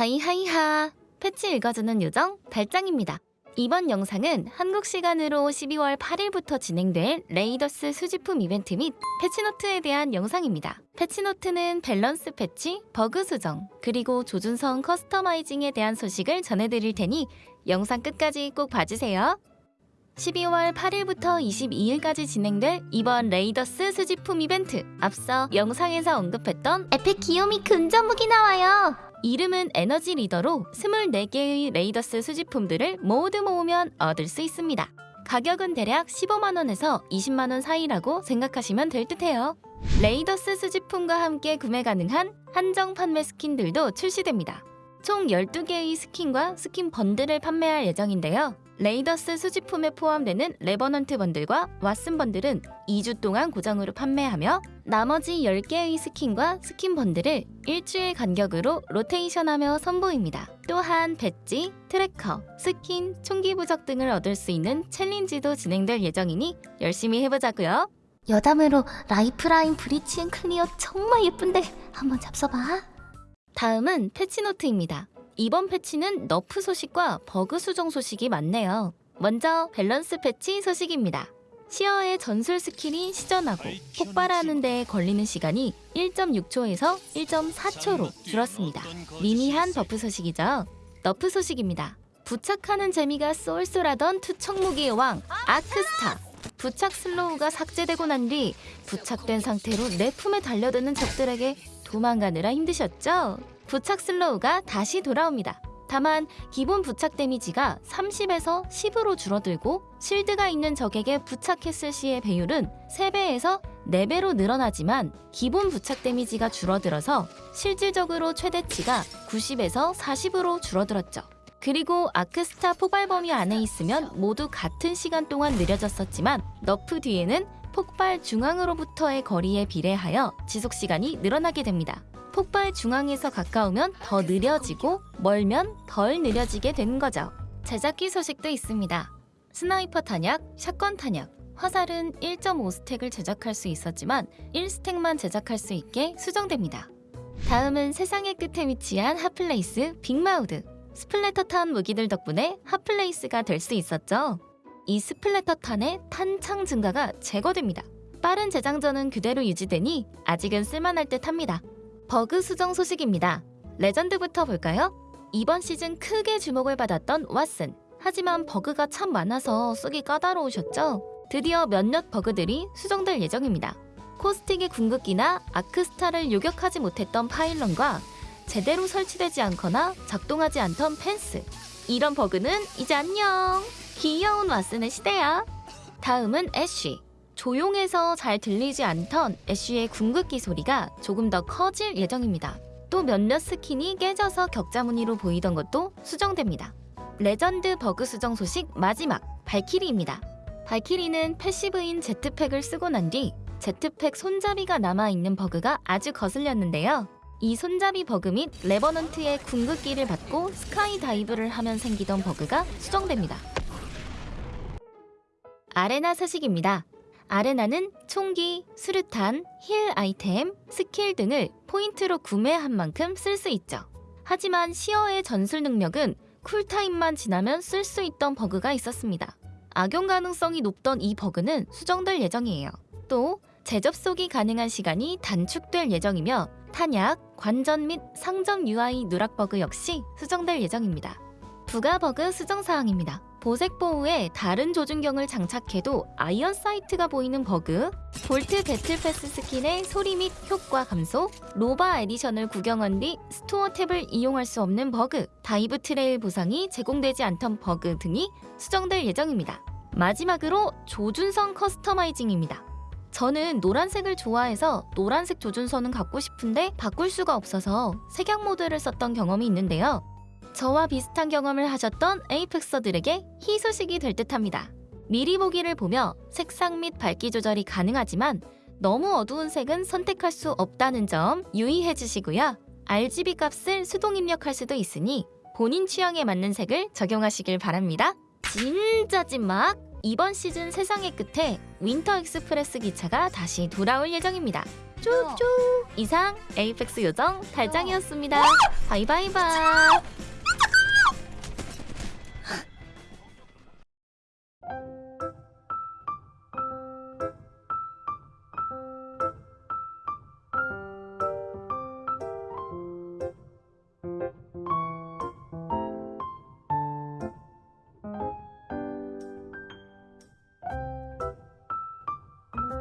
hi hi hi 패치 읽어주는 요정 달짱입니다. 이번 영상은 한국 시간으로 12월 8일부터 진행될 레이더스 수집품 이벤트 및 패치노트에 대한 영상입니다. 패치노트는 밸런스 패치, 버그 수정, 그리고 조준선 커스터마이징에 대한 소식을 전해드릴 테니 영상 끝까지 꼭 봐주세요. 12월 8일부터 22일까지 진행될 이번 레이더스 수집품 이벤트 앞서 영상에서 언급했던 epic 기요미 근접무기 나와요 이름은 Energy Reader로 24개의 레이더스 수집품들을 모두 모으면 얻을 수 있습니다. 가격은 대략 15만원에서 20만원 사이라고 생각하시면 될 듯해요. 레이더스 수집품과 함께 구매 가능한 한정 판매 스킨들도 출시됩니다. 총 12개의 스킨과 스킨 bundle을 판매할 예정인데요 레이더스 수집품에 포함되는 레버넌트 bundle과 왓슨 bundle은 2주 동안 고정으로 판매하며 나머지 10개의 스킨과 스킨 bundle을 일주일 간격으로 로테이션하며 선보입니다. 또한 배지, tracker, 스킨, 총기 부적 등을 얻을 수 있는 챌린지도 진행될 예정이니 열심히 해보자고요. 여담으로 라이프라인 Breach and Clear 정말 예쁜데 한번 잡숴봐. 다음은 패치노트입니다. 이번 패치는 nerf 소식과 버그 수정 소식이 많네요. 먼저 밸런스 패치 소식입니다. 시어의 전술 스킬이 시전하고 폭발하는 데에 걸리는 시간이 1.6초에서 1.4초로 줄었습니다. 미미한 buff 소식이죠. nerf 소식입니다. 부착하는 재미가 쏠쏠하던 투척 무기의 왕 아크스타. 부착 슬로우가 삭제되고 난 뒤 부착된 상태로 내 품에 달려드는 적들에게 도망가느라 힘드셨죠? 부착 슬로우가 다시 돌아옵니다. 다만 기본 부착 데미지가 30에서 10으로 줄어들고 실드가 있는 적에게 부착했을 시의 배율은 3배에서 4배로 늘어나지만 기본 부착 데미지가 줄어들어서 실질적으로 최대치가 90에서 40으로 줄어들었죠. 그리고 아크스타 폭발 범위 안에 있으면 모두 같은 시간 동안 느려졌었지만 nerf 뒤에는 폭발 중앙으로부터의 거리에 비례하여 지속 시간이 늘어나게 됩니다. 폭발 중앙에서 가까우면 더 느려지고 멀면 덜 느려지게 되는 거죠. 제작기 소식도 있습니다. 스나이퍼 탄약, 샷건 탄약, 화살은 1.5stack을 제작할 수 있었지만 1stack만 제작할 수 있게 수정됩니다. 다음은 세상의 끝에 위치한 핫플레이스 Big Maude. splatter탄 무기들 덕분에 핫플레이스가 될 수 있었죠. 이 splatter 탄의 탄창 증가가 제거됩니다. 빠른 재장전은 그대로 유지되니 아직은 쓸만할 듯 합니다. 버그 수정 소식입니다. 레전드부터 볼까요? 이번 시즌 크게 주목을 받았던 왓슨. 하지만 버그가 참 많아서 쓰기 까다로우셨죠? 드디어 몇몇 버그들이 수정될 예정입니다. 코스틱의 궁극기나 아크스타를 요격하지 못했던 pylon과 제대로 설치되지 않거나 작동하지 않던 fence. 이런 버그는 이제 안녕! 귀여운 왓슨의 시대야! 다음은 애쉬. 조용해서 잘 들리지 않던 애쉬의 궁극기 소리가 조금 더 커질 예정입니다. 또 몇몇 스킨이 깨져서 격자 무늬로 보이던 것도 수정됩니다. 레전드 버그 수정 소식 마지막 발키리입니다. 발키리는 패시브인 jetpack을 쓰고 난 뒤 jetpack 손잡이가 남아있는 버그가 아주 거슬렸는데요. 이 손잡이 버그 및 레버넌트의 궁극기를 받고 skydive를 하면 생기던 버그가 수정됩니다. 아레나 소식입니다. 아레나는 총기, 수류탄, heal 아이템, 스킬 등을 포인트로 구매한 만큼 쓸 수 있죠. 하지만 시어의 전술 능력은 cooltime만 지나면 쓸 수 있던 버그가 있었습니다. 악용 가능성이 높던 이 버그는 수정될 예정이에요. 또 재접속이 가능한 시간이 단축될 예정이며 탄약, 관전 및 상점 UI 누락 버그 역시 수정될 예정입니다. 부가 버그 수정 사항입니다. 보섹 bow에 다른 조준경을 장착해도 iron sight가 보이는 버그, 볼트 battle pass 스킨의 소리 및 효과 감소, 로바 edition을 구경한 뒤 store tab을 이용할 수 없는 버그, dive trail 보상이 제공되지 않던 버그 등이 수정될 예정입니다. 마지막으로 조준선 커스터마이징입니다. 저는 노란색을 좋아해서 노란색 조준선은 갖고 싶은데 바꿀 수가 없어서 색약 모드를 썼던 경험이 있는데요. 저와 비슷한 경험을 하셨던 에이펙서들에게 희소식이 될 듯합니다. 미리 보기를 보며 색상 및 밝기 조절이 가능하지만 너무 어두운 색은 선택할 수 없다는 점 유의해 주시고요. RGB 값을 수동 입력할 수도 있으니 본인 취향에 맞는 색을 적용하시길 바랍니다. 진짜 찐막! 이번 시즌 세상의 끝에 Winter Express 기차가 다시 돌아올 예정입니다. 쭉쭉 이상 에이펙스 요정 달짱이었습니다 바이바이바